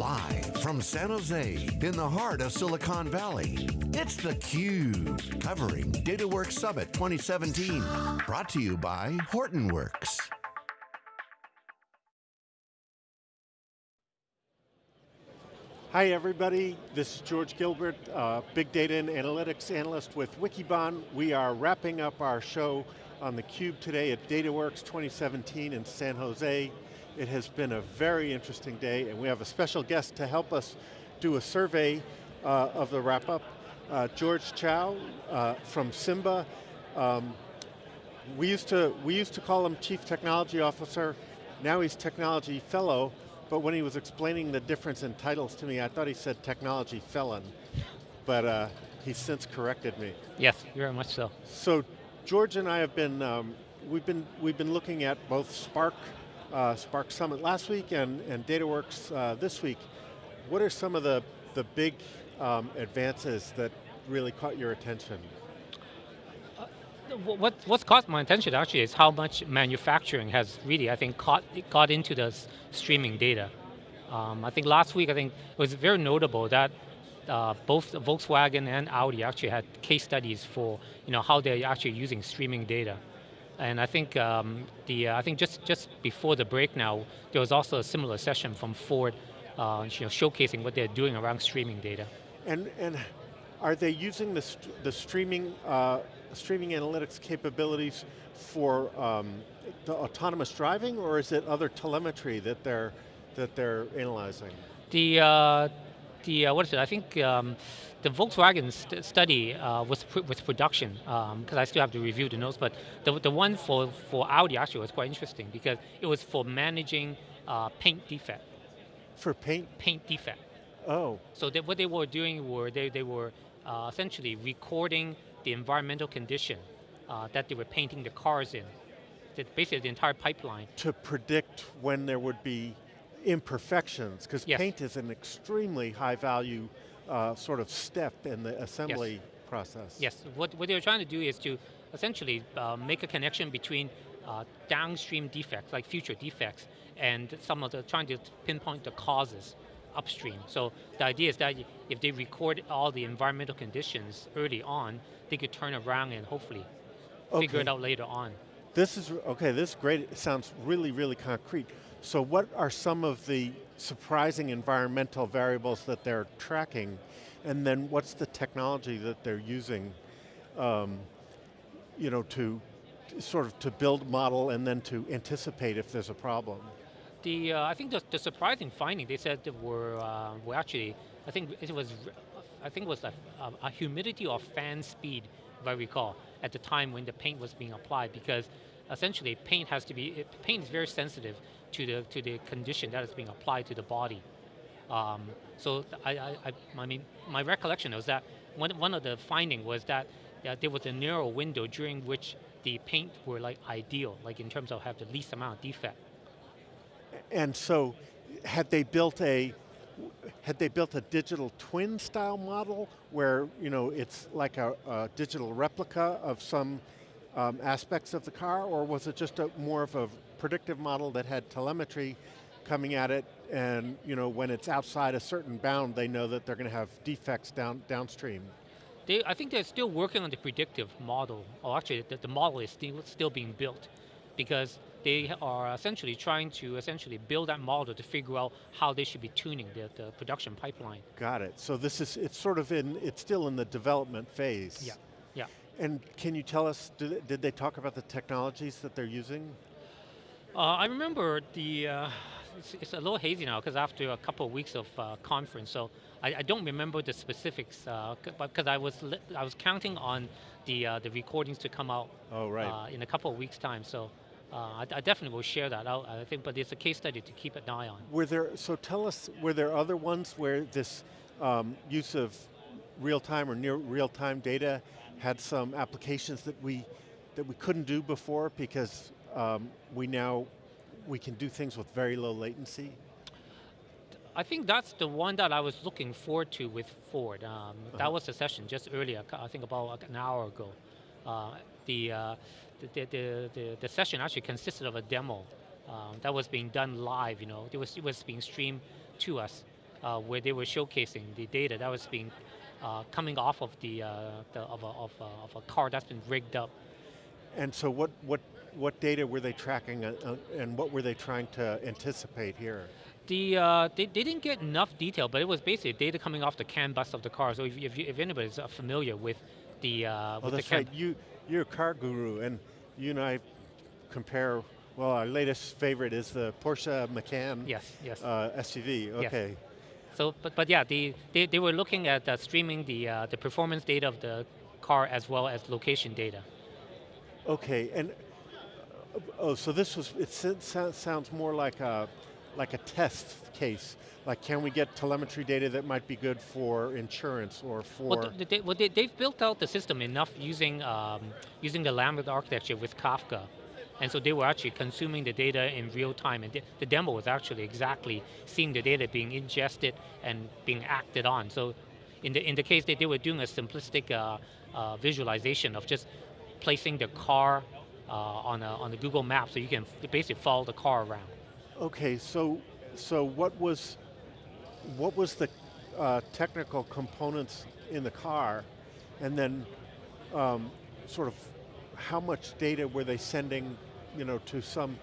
Live from San Jose, in the heart of Silicon Valley, it's theCUBE, covering DataWorks Summit 2017. Brought to you by Hortonworks. Hi everybody, this is George Gilbert, uh, Big Data and Analytics Analyst with Wikibon. We are wrapping up our show on theCUBE today at DataWorks 2017 in San Jose. It has been a very interesting day and we have a special guest to help us do a survey uh, of the wrap up. Uh, George Chow uh, from Simba. Um, we, used to, we used to call him Chief Technology Officer, now he's Technology Fellow, but when he was explaining the difference in titles to me, I thought he said Technology Felon, but uh, he's since corrected me. Yes, very much so. So George and I have been, um, we've been, we've been looking at both Spark uh, Spark Summit last week and, and DataWorks uh, this week. What are some of the, the big um, advances that really caught your attention? Uh, what, what's caught my attention actually is how much manufacturing has really, I think, caught, got into the streaming data. Um, I think last week, I think it was very notable that uh, both Volkswagen and Audi actually had case studies for you know, how they're actually using streaming data. And I think um, the uh, I think just just before the break now, there was also a similar session from Ford, uh, you know, showcasing what they're doing around streaming data. And and are they using the st the streaming uh, streaming analytics capabilities for um, the autonomous driving, or is it other telemetry that they're that they're analyzing? The uh, the uh, what is it? I think um, the Volkswagen st study uh, was pr with production because um, I still have to review the notes. But the the one for for Audi actually was quite interesting because it was for managing uh, paint defect. For paint. Paint defect. Oh. So they, what they were doing were they they were uh, essentially recording the environmental condition uh, that they were painting the cars in. basically the entire pipeline. To predict when there would be imperfections, because yes. paint is an extremely high value uh, sort of step in the assembly yes. process. Yes, what, what they're trying to do is to essentially uh, make a connection between uh, downstream defects, like future defects, and some of the, trying to pinpoint the causes upstream. So the idea is that if they record all the environmental conditions early on, they could turn around and hopefully okay. figure it out later on. This is, okay, this is great, it sounds really, really concrete. So what are some of the surprising environmental variables that they're tracking? And then what's the technology that they're using um, you know, to sort of to build model and then to anticipate if there's a problem? The, uh, I think the, the, surprising finding, they said were, uh, were actually, I think it was, I think it was a, a humidity or fan speed, if I recall, at the time when the paint was being applied because essentially paint has to be, paint is very sensitive to the, to the condition that is being applied to the body. Um, so I, I, I, mean, my recollection was that one, one of the finding was that there was a narrow window during which the paint were like ideal, like in terms of have the least amount of defect. And so, had they built a, had they built a digital twin style model where you know it's like a, a digital replica of some um, aspects of the car, or was it just a, more of a predictive model that had telemetry coming at it, and you know when it's outside a certain bound, they know that they're going to have defects down downstream? They, I think they're still working on the predictive model, or actually the, the model is still, still being built, because they are essentially trying to essentially build that model to figure out how they should be tuning the, the production pipeline. Got it. So this is, it's sort of in, it's still in the development phase. Yeah, yeah. And can you tell us, did, did they talk about the technologies that they're using? Uh, I remember the, uh, it's, it's, a little hazy now because after a couple of weeks of uh, conference, so I, I, don't remember the specifics, uh, because I was I was counting on the uh, the recordings to come out. Oh right. Uh, in a couple of weeks time, so. I, I, definitely will share that out, I think, but it's a case study to keep an eye on. Were there, so tell us, were there other ones where this um, use of real-time or near real-time data had some applications that we that we couldn't do before because um, we now, we can do things with very low latency? I think that's the one that I was looking forward to with Ford. Um, uh -huh. That was the session just earlier, I think about an hour ago. Uh, the, uh, the, the, the, the, session actually consisted of a demo um, that was being done live, you know, it was, it was being streamed to us. uh, where they were showcasing the data that was being uh, coming off of the, uh, the of, a, of, a, of a car that's been rigged up. And so what, what, what data were they tracking uh, uh, and what were they trying to anticipate here? The, uh, they, they didn't get enough detail, but it was basically data coming off the CAN bus of the car. So if, if, you, if anybody's uh, familiar with the uh, oh, with that's the CAN right. You, you're a car guru, and you and I compare. Well, our latest favorite is the Porsche Macan Yes, yes. uh, SUV. Yes. Okay. So, but, but yeah, the, they, they were looking at uh, streaming the, uh, the performance data of the car as well as location data. Okay, and oh, so this was. It sounds sounds more like a like a test case. Like, can we get telemetry data that might be good for insurance or for? Well, th- they, well they, they've built out the system enough using, um, using the Lambda architecture with Kafka. And so they were actually consuming the data in real time. And the, the demo was actually exactly seeing the data being ingested and being acted on. So in the, in the case that they were doing a simplistic uh, uh, visualization of just placing the car uh, on, a, on the Google map so you can basically follow the car around. Okay, so so what was what was the uh, technical components in the car, and then um, sort of how much data were they sending, you know, to some,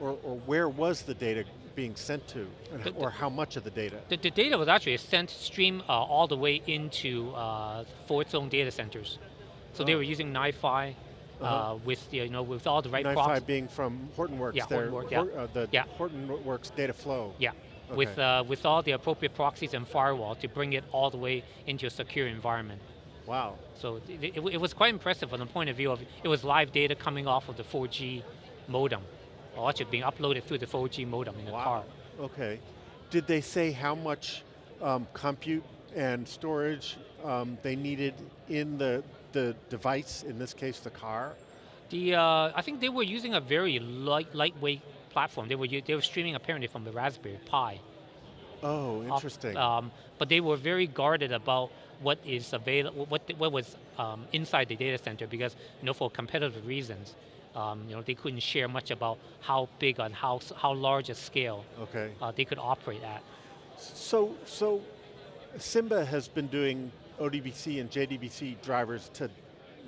or, or where was the data being sent to, and, The- the- or how much of the data? The, the data was actually sent stream uh, all the way into uh, Ford's own data centers. So they Oh. were using NiFi uh, Uh-huh. with you know with all the right NiFi proxies. being from Hortonworks, Yeah, Hortonworks, yeah. uh, the Yeah. Hortonworks data flow. Yeah, with Okay. uh, with all the appropriate proxies and firewall to bring it all the way into a secure environment. Wow. So it, it, it was quite impressive from the point of view of it was live data coming off of the 4G modem, or actually being uploaded through the 4G modem in the wow. car. Okay. Did they say how much um, compute and storage um, they needed in the, the device, in this case the car? The uh, I think they were using a very light, lightweight platform. They were they were streaming apparently from the Raspberry Pi. Oh, off- interesting. um, but they were very guarded about what is available, what what was um, inside the data center because you know for competitive reasons, um, you know they couldn't share much about how big and how how large a scale okay. uh, they could operate at. So, so Simba has been doing ODBC and JDBC drivers to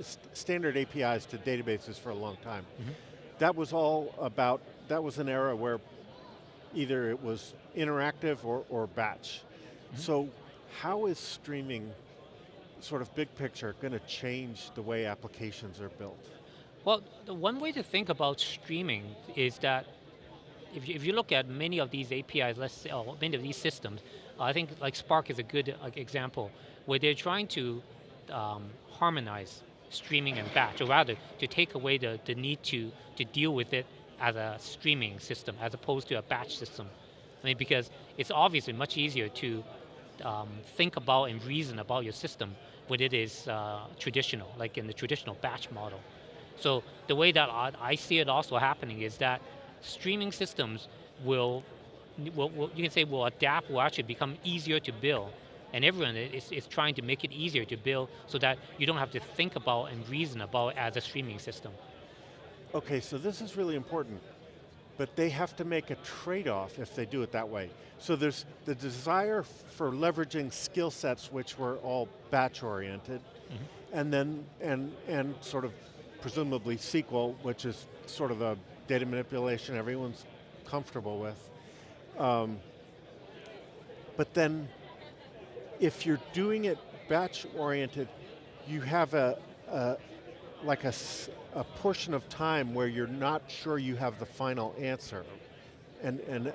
st- standard APIs to databases for a long time. Mm-hmm. That was all about, that was an era where either it was interactive or, or batch. Mm-hmm. So how is streaming, sort of big picture, going to change the way applications are built? Well, the one way to think about streaming is that if you, if you look at many of these APIs, let's say, or many of these systems, I think like Spark is a good example where they're trying to um, harmonize streaming and batch, or rather to take away the, the need to, to deal with it as a streaming system as opposed to a batch system. I mean, because it's obviously much easier to um, think about and reason about your system when it is uh, traditional, like in the traditional batch model. So the way that I, see it also happening is that streaming systems will, will, will, you can say will adapt, will actually become easier to build. And everyone is, is trying to make it easier to build so that you don't have to think about and reason about as a streaming system. Okay, so this is really important, but they have to make a trade-off if they do it that way. So there's the desire for leveraging skill sets which were all batch-oriented, and then, and, and sort of presumably SQL, which is sort of a data manipulation everyone's comfortable with. Um, but then, if you're doing it batch-oriented, you have a, a like a, a portion of time where you're not sure you have the final answer. And, and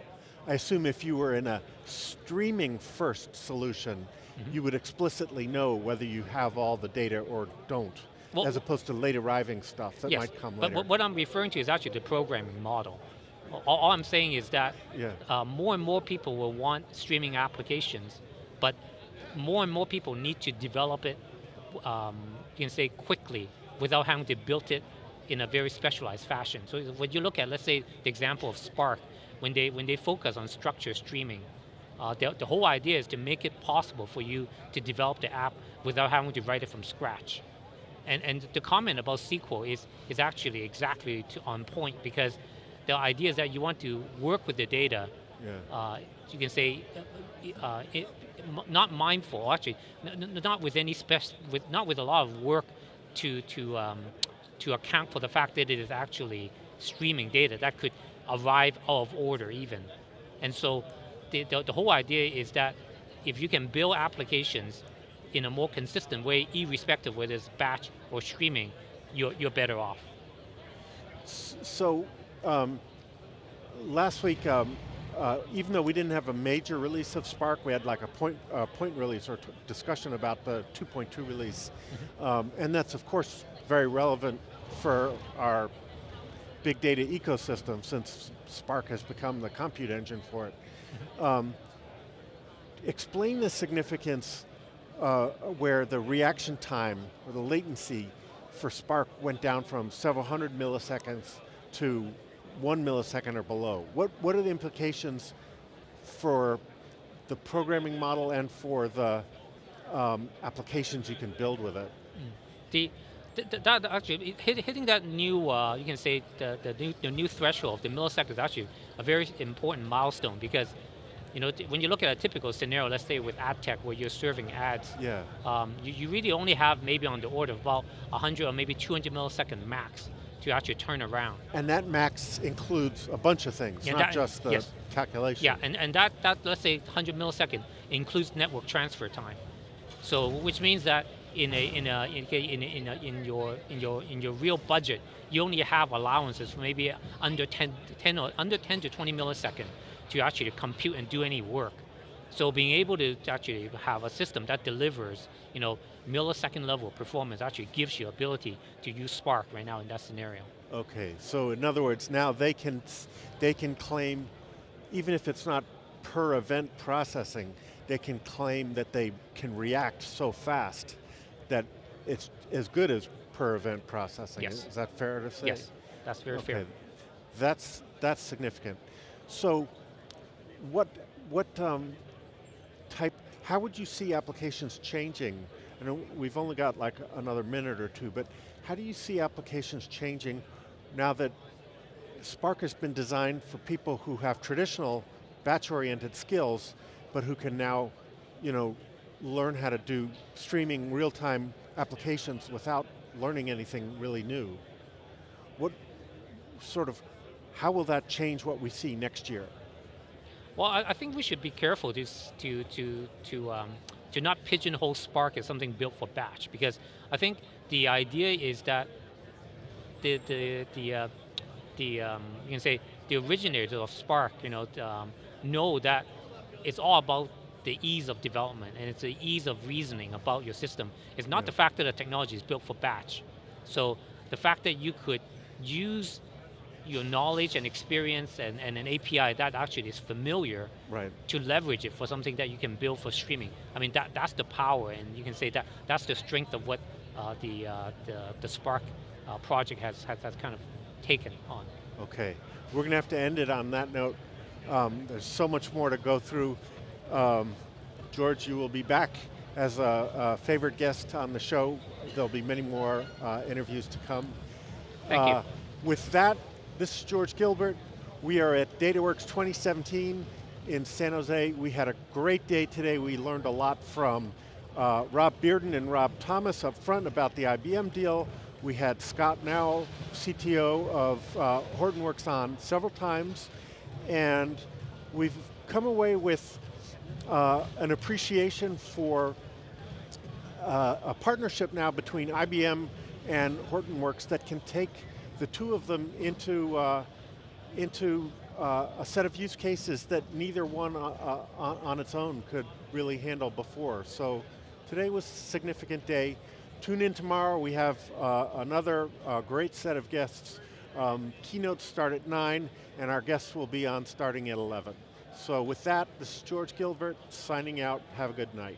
I assume if you were in a streaming first solution, you would explicitly know whether you have all the data or don't, Well- as opposed to late arriving stuff that yes, might come but later. what- what I'm referring to is actually the programming model. All, all I'm saying is that Yeah. uh, more and more people will want streaming applications, but more and more people need to develop it, um, you can say quickly, without having to build it in a very specialized fashion. So when you look at, let's say, the example of Spark, when they when they focus on structured streaming, uh, the, the whole idea is to make it possible for you to develop the app without having to write it from scratch. And, and the comment about SQL is, is actually exactly to, on point because the idea is that you want to work with the data Yeah. uh, you can say, uh, uh, it, not mindful. Actually, not with any spec, with not with a lot of work to to um, to account for the fact that it is actually streaming data that could arrive out of order even, and so the, the, the whole idea is that if you can build applications in a more consistent way, irrespective whether it's batch or streaming, you're, you're better off. So, um, last week, um, uh, even though we didn't have a major release of Spark, we had like a point, uh, point release or discussion about the 2.2 release. Um, and that's of course very relevant for our big data ecosystem since Spark has become the compute engine for it. Um, explain the significance uh, where the reaction time or the latency for Spark went down from several hundred milliseconds to one millisecond or below. What, what are the implications for the programming model and for the um, applications you can build with it? The, th- th- that actually hit, hitting that new uh, you can say the, the new the new threshold, the millisecond is actually a very important milestone because you know when you look at a typical scenario, let's say with ad tech where you're serving ads, Yeah, um, you, you really only have maybe on the order of about 100 or maybe 200 millisecond max to actually turn around. and that max includes a bunch of things, Yeah, not that- just the yes. calculation. Yeah, and, and that, that, let's say 100 millisecond includes network transfer time. So, which means that in a, in a, in, a- in, a, in, a, in your, in your, in your real budget, you only have allowances for maybe under 10, 10 or under 10 to 20 millisecond to actually compute and do any work. So being able to actually have a system that delivers, you know, millisecond level performance actually gives you ability to use Spark right now in that scenario. Okay, so in other words, now they can, they can claim, even if it's not per event processing, they can claim that they can react so fast that it's as good as per event processing. Yes. Is that fair to say? Yes, that's very fair. That's, that's significant. So what, what um, type, how would you see applications changing? I know we've only got like another minute or two, but how do you see applications changing now that Spark has been designed for people who have traditional batch-oriented skills, but who can now, you know, learn how to do streaming real-time applications without learning anything really new. What sort of, how will that change what we see next year? Well, I, I think we should be careful to to to to um, to not pigeonhole Spark as something built for batch because I think the idea is that the the the uh, the um, you can say the originators of Spark, you know, um, know that it's all about the ease of development and it's the ease of reasoning about your system. It's not Yeah. the fact that the technology is built for batch. So the fact that you could use your knowledge and experience and, and an API that actually is familiar Right. to leverage it for something that you can build for streaming. I mean, that, that's the power, and you can say that that's the strength of what uh, the, uh, the, the Spark uh, project has, has, has kind of taken on. Okay, we're going to have to end it on that note. Um, there's so much more to go through. Um, George, you will be back as a, a favorite guest on the show. There'll be many more uh, interviews to come. Thank you. Uh, With that, this is George Gilbert. We are at DataWorks 2017 in San Jose. We had a great day today. We learned a lot from uh, Rob Bearden and Rob Thomas up front about the IBM deal. We had Scott Gnau, CTO of uh, Hortonworks on several times, and we've come away with uh, an appreciation for uh, a partnership now between IBM and Hortonworks that can take the two of them into, uh, into uh, a set of use cases that neither one uh, uh, on, on its own could really handle before. So today was a significant day. Tune in tomorrow, we have uh, another great set of guests. Um, keynotes start at 9, and our guests will be on starting at 11. So with that, this is George Gilbert signing out. Have a good night.